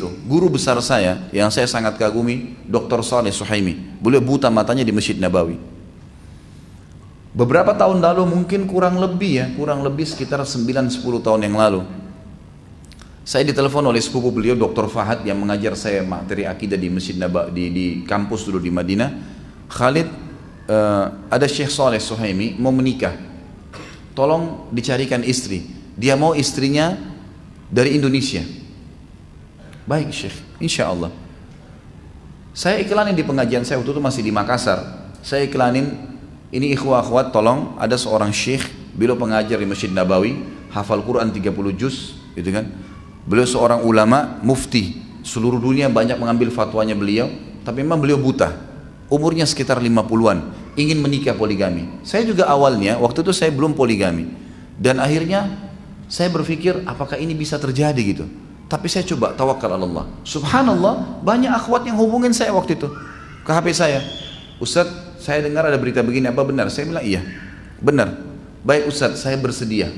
itu, guru besar saya yang saya sangat kagumi, Dr. Saleh Suhaimi. Beliau buta matanya di Masjid Nabawi. Beberapa tahun lalu mungkin kurang lebih ya, kurang lebih sekitar 9-10 tahun yang lalu. Saya ditelepon oleh sepupu beliau Dr. Fahad yang mengajar saya materi akidah di Masjid Nabawi di, di kampus dulu di Madinah. Khalid uh, ada Syekh Saleh Suhaimi mau menikah. Tolong dicarikan istri. Dia mau istrinya dari Indonesia Baik Syekh, insya Allah. Saya iklanin di pengajian saya waktu itu masih di Makassar. Saya iklanin, ini ikhwah akhwat tolong ada seorang syekh, beliau pengajar di Masjid Nabawi, hafal Quran 30 juz, gitu kan. Beliau seorang ulama, mufti, seluruh dunia banyak mengambil fatwanya beliau, tapi memang beliau buta. Umurnya sekitar 50-an, ingin menikah poligami. Saya juga awalnya, waktu itu saya belum poligami. Dan akhirnya saya berpikir apakah ini bisa terjadi gitu. Tapi saya coba tawakal Allah. Subhanallah, banyak akhwat yang hubungin saya waktu itu ke HP saya. Ustaz, saya dengar ada berita begini, apa benar? Saya bilang iya, benar. Baik Ustaz, saya bersedia.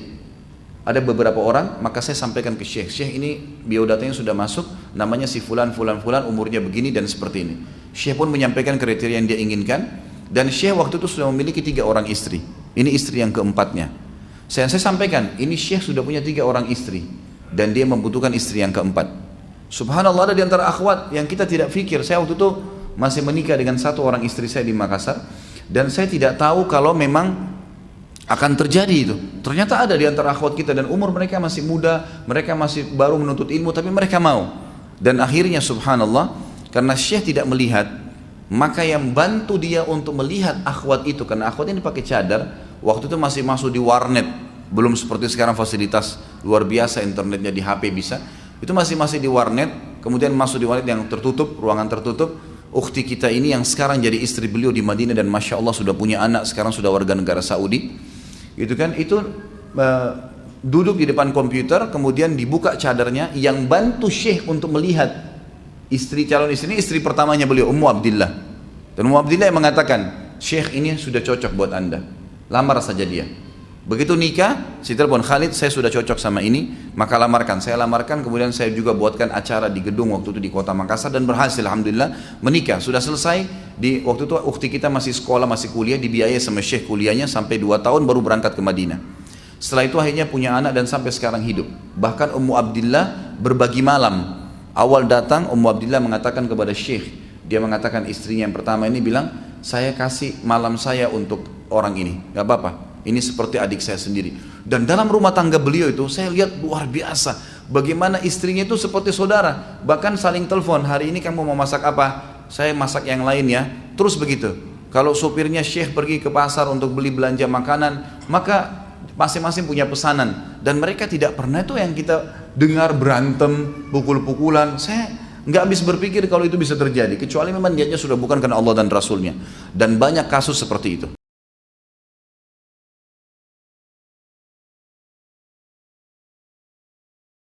Ada beberapa orang, maka saya sampaikan ke Syekh. Syekh ini biodatanya sudah masuk, namanya si fulan, fulan, fulan, umurnya begini dan seperti ini. Syekh pun menyampaikan kriteria yang dia inginkan. Dan Syekh waktu itu sudah memiliki tiga orang istri. Ini istri yang keempatnya. Saya, saya sampaikan, ini Syekh sudah punya tiga orang istri dan dia membutuhkan istri yang keempat. Subhanallah ada di antara akhwat yang kita tidak fikir. Saya waktu itu masih menikah dengan satu orang istri saya di Makassar dan saya tidak tahu kalau memang akan terjadi itu. Ternyata ada di antara akhwat kita dan umur mereka masih muda, mereka masih baru menuntut ilmu tapi mereka mau. Dan akhirnya subhanallah karena Syekh tidak melihat maka yang bantu dia untuk melihat akhwat itu karena akhwat ini pakai cadar waktu itu masih masuk di warnet belum seperti sekarang fasilitas luar biasa internetnya di HP bisa. Itu masih masih di warnet. Kemudian masuk di warnet yang tertutup ruangan tertutup. Ukti kita ini yang sekarang jadi istri beliau di Madinah dan masya Allah sudah punya anak sekarang sudah warga negara Saudi. Itu kan? Itu uh, duduk di depan komputer kemudian dibuka cadarnya yang bantu Syekh untuk melihat istri calon istri ini istri pertamanya beliau Ummu Abdillah. Dan Ummu Abdillah yang mengatakan Syekh ini sudah cocok buat anda. Lamar saja dia Begitu nikah, si telepon Khalid, saya sudah cocok sama ini, maka lamarkan. Saya lamarkan, kemudian saya juga buatkan acara di gedung waktu itu di kota Makassar dan berhasil, alhamdulillah menikah. Sudah selesai di waktu itu ukti kita masih sekolah, masih kuliah, dibiayai sama syekh kuliahnya sampai dua tahun baru berangkat ke Madinah. Setelah itu akhirnya punya anak dan sampai sekarang hidup. Bahkan Ummu Abdillah berbagi malam. Awal datang Ummu Abdillah mengatakan kepada syekh, dia mengatakan istrinya yang pertama ini bilang, saya kasih malam saya untuk orang ini, gak apa-apa ini seperti adik saya sendiri. Dan dalam rumah tangga beliau itu saya lihat luar biasa. Bagaimana istrinya itu seperti saudara. Bahkan saling telepon, hari ini kamu mau masak apa? Saya masak yang lain ya. Terus begitu. Kalau supirnya syekh pergi ke pasar untuk beli belanja makanan, maka masing-masing punya pesanan. Dan mereka tidak pernah itu yang kita dengar berantem, pukul-pukulan. Saya nggak habis berpikir kalau itu bisa terjadi. Kecuali memang niatnya sudah bukan karena Allah dan Rasulnya. Dan banyak kasus seperti itu.